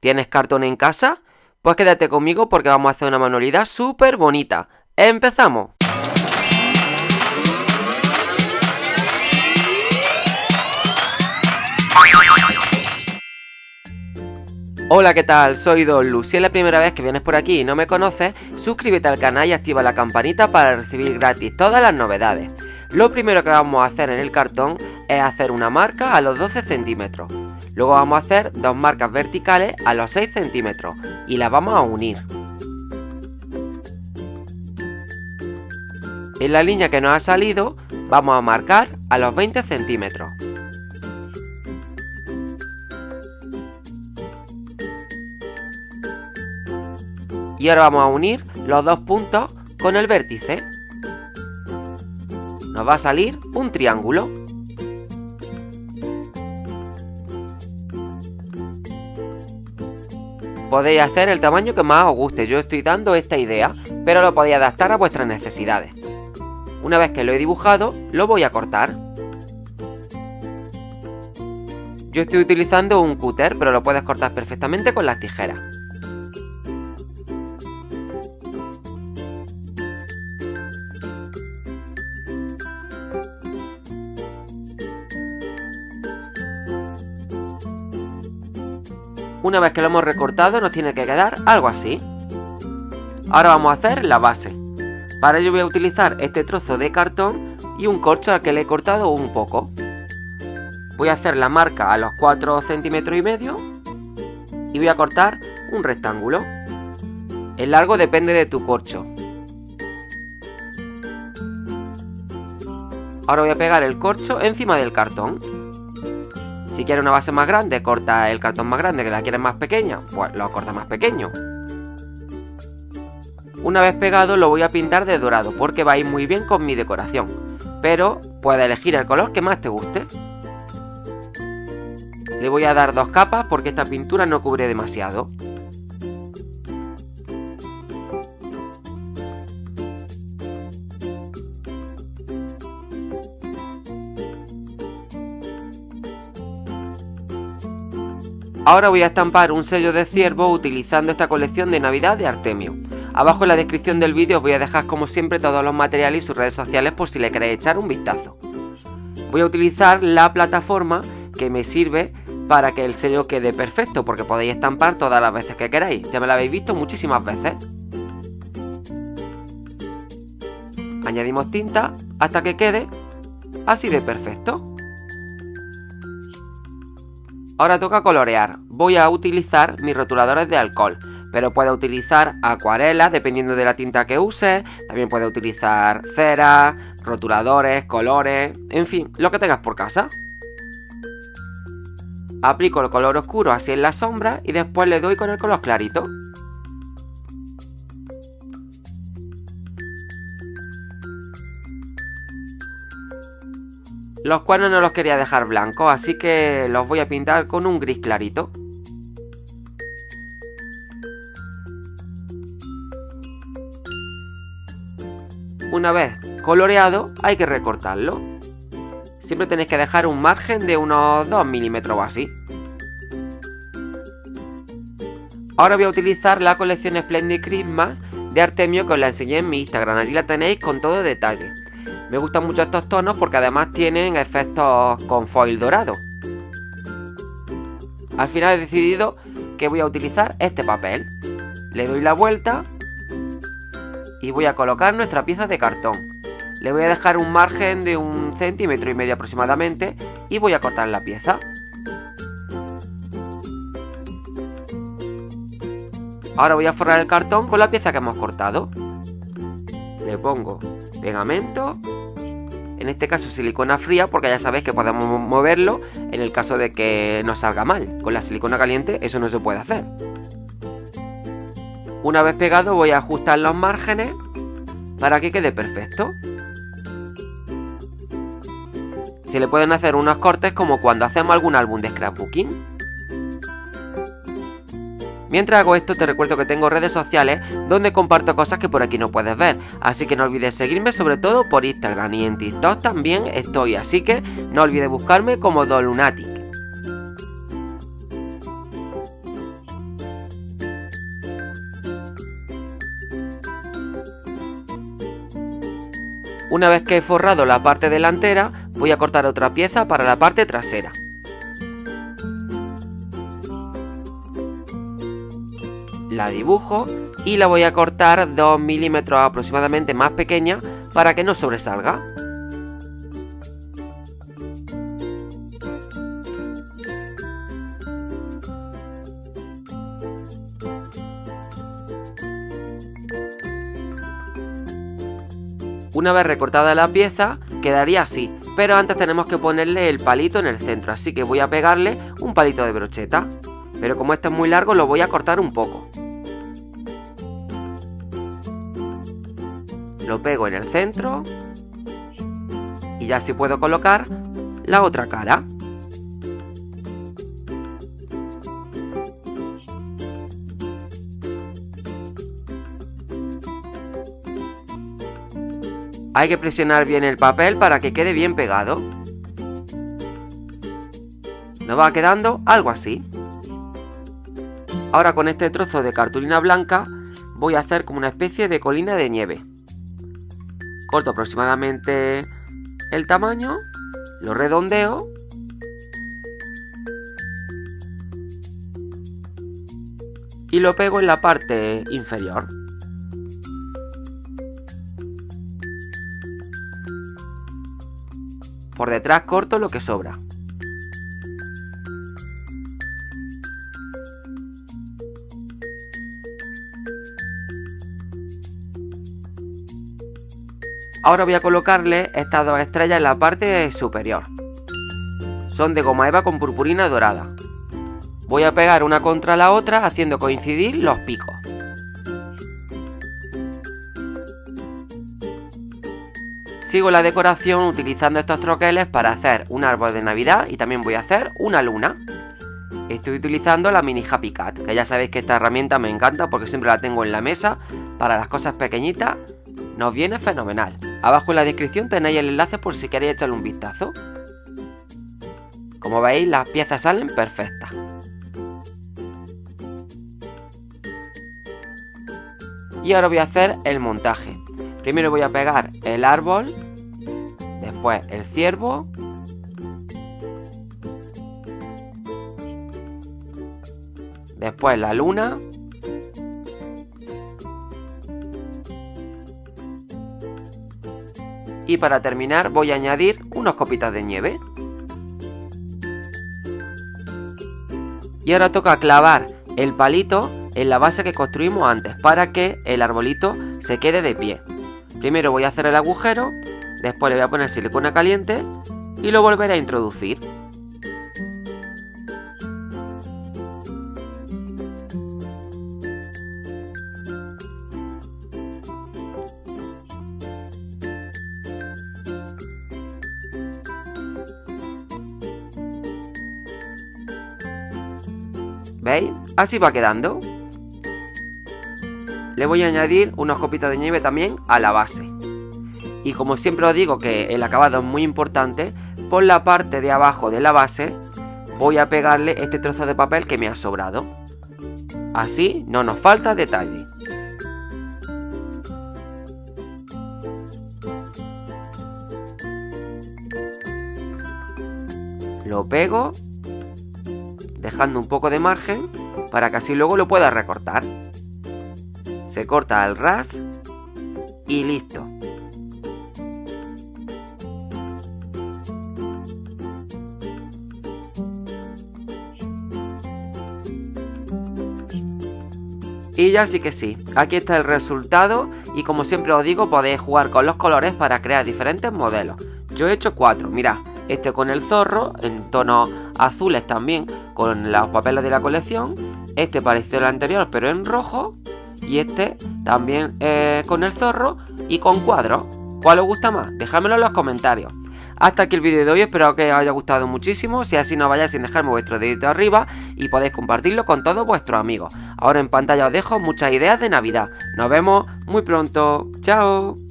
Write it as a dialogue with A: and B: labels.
A: ¿Tienes cartón en casa? Pues quédate conmigo porque vamos a hacer una manualidad súper bonita. ¡Empezamos! Hola, ¿qué tal? Soy Don Lu. Si es la primera vez que vienes por aquí y no me conoces, suscríbete al canal y activa la campanita para recibir gratis todas las novedades. Lo primero que vamos a hacer en el cartón es hacer una marca a los 12 centímetros. Luego vamos a hacer dos marcas verticales a los 6 centímetros y las vamos a unir. En la línea que nos ha salido vamos a marcar a los 20 centímetros. Y ahora vamos a unir los dos puntos con el vértice. Nos va a salir un triángulo. Podéis hacer el tamaño que más os guste, yo estoy dando esta idea, pero lo podéis adaptar a vuestras necesidades. Una vez que lo he dibujado, lo voy a cortar. Yo estoy utilizando un cúter, pero lo puedes cortar perfectamente con las tijeras. Una vez que lo hemos recortado nos tiene que quedar algo así. Ahora vamos a hacer la base. Para ello voy a utilizar este trozo de cartón y un corcho al que le he cortado un poco. Voy a hacer la marca a los 4 centímetros y medio y voy a cortar un rectángulo. El largo depende de tu corcho. Ahora voy a pegar el corcho encima del cartón. Si quieres una base más grande, corta el cartón más grande, que la quieres más pequeña, pues lo corta más pequeño. Una vez pegado lo voy a pintar de dorado porque va a ir muy bien con mi decoración. Pero puedes elegir el color que más te guste. Le voy a dar dos capas porque esta pintura no cubre demasiado. Ahora voy a estampar un sello de ciervo utilizando esta colección de Navidad de Artemio. Abajo en la descripción del vídeo os voy a dejar como siempre todos los materiales y sus redes sociales por si le queréis echar un vistazo. Voy a utilizar la plataforma que me sirve para que el sello quede perfecto porque podéis estampar todas las veces que queráis. Ya me la habéis visto muchísimas veces. Añadimos tinta hasta que quede así de perfecto. Ahora toca colorear. Voy a utilizar mis rotuladores de alcohol, pero puede utilizar acuarelas dependiendo de la tinta que use. También puede utilizar cera, rotuladores, colores, en fin, lo que tengas por casa. Aplico el color oscuro así en la sombra y después le doy con el color clarito. Los cuernos no los quería dejar blancos, así que los voy a pintar con un gris clarito. Una vez coloreado, hay que recortarlo. Siempre tenéis que dejar un margen de unos 2 milímetros o así. Ahora voy a utilizar la colección Splendid Christmas de Artemio que os la enseñé en mi Instagram. Allí la tenéis con todo detalle. Me gustan mucho estos tonos porque además tienen efectos con foil dorado. Al final he decidido que voy a utilizar este papel. Le doy la vuelta y voy a colocar nuestra pieza de cartón. Le voy a dejar un margen de un centímetro y medio aproximadamente y voy a cortar la pieza. Ahora voy a forrar el cartón con la pieza que hemos cortado. Le pongo pegamento en este caso silicona fría porque ya sabéis que podemos moverlo en el caso de que nos salga mal. Con la silicona caliente eso no se puede hacer. Una vez pegado voy a ajustar los márgenes para que quede perfecto. Se le pueden hacer unos cortes como cuando hacemos algún álbum de scrapbooking. Mientras hago esto te recuerdo que tengo redes sociales donde comparto cosas que por aquí no puedes ver, así que no olvides seguirme sobre todo por Instagram y en TikTok también estoy, así que no olvides buscarme como Dolunatic. Una vez que he forrado la parte delantera, voy a cortar otra pieza para la parte trasera. La dibujo y la voy a cortar 2 milímetros aproximadamente más pequeña para que no sobresalga. Una vez recortada la pieza, quedaría así, pero antes tenemos que ponerle el palito en el centro, así que voy a pegarle un palito de brocheta. Pero como este es muy largo, lo voy a cortar un poco. Lo pego en el centro y ya así puedo colocar la otra cara. Hay que presionar bien el papel para que quede bien pegado. Nos va quedando algo así. Ahora con este trozo de cartulina blanca voy a hacer como una especie de colina de nieve. Corto aproximadamente el tamaño, lo redondeo y lo pego en la parte inferior. Por detrás corto lo que sobra. Ahora voy a colocarle estas dos estrellas en la parte superior. Son de goma eva con purpurina dorada. Voy a pegar una contra la otra haciendo coincidir los picos. Sigo la decoración utilizando estos troqueles para hacer un árbol de navidad y también voy a hacer una luna. Estoy utilizando la mini Happy Cat, que ya sabéis que esta herramienta me encanta porque siempre la tengo en la mesa para las cosas pequeñitas. Nos viene fenomenal. Abajo en la descripción tenéis el enlace por si queréis echarle un vistazo. Como veis las piezas salen perfectas. Y ahora voy a hacer el montaje. Primero voy a pegar el árbol, después el ciervo, después la luna, y para terminar voy a añadir unos copitas de nieve. Y ahora toca clavar el palito en la base que construimos antes para que el arbolito se quede de pie. Primero voy a hacer el agujero, después le voy a poner silicona caliente y lo volveré a introducir. ¿Veis? Así va quedando le voy a añadir unos copitos de nieve también a la base. Y como siempre os digo que el acabado es muy importante, por la parte de abajo de la base voy a pegarle este trozo de papel que me ha sobrado. Así no nos falta detalle. Lo pego, dejando un poco de margen para que así luego lo pueda recortar se corta al ras y listo. Y ya sí que sí, aquí está el resultado y como siempre os digo podéis jugar con los colores para crear diferentes modelos. Yo he hecho cuatro, mirad, este con el zorro, en tonos azules también, con los papeles de la colección, este parecido al anterior pero en rojo y este también eh, con el zorro y con cuadros. ¿Cuál os gusta más? Dejádmelo en los comentarios. Hasta aquí el vídeo de hoy, espero que os haya gustado muchísimo. Si así no vayáis sin dejarme vuestro dedito arriba y podéis compartirlo con todos vuestros amigos. Ahora en pantalla os dejo muchas ideas de Navidad. Nos vemos muy pronto. ¡Chao!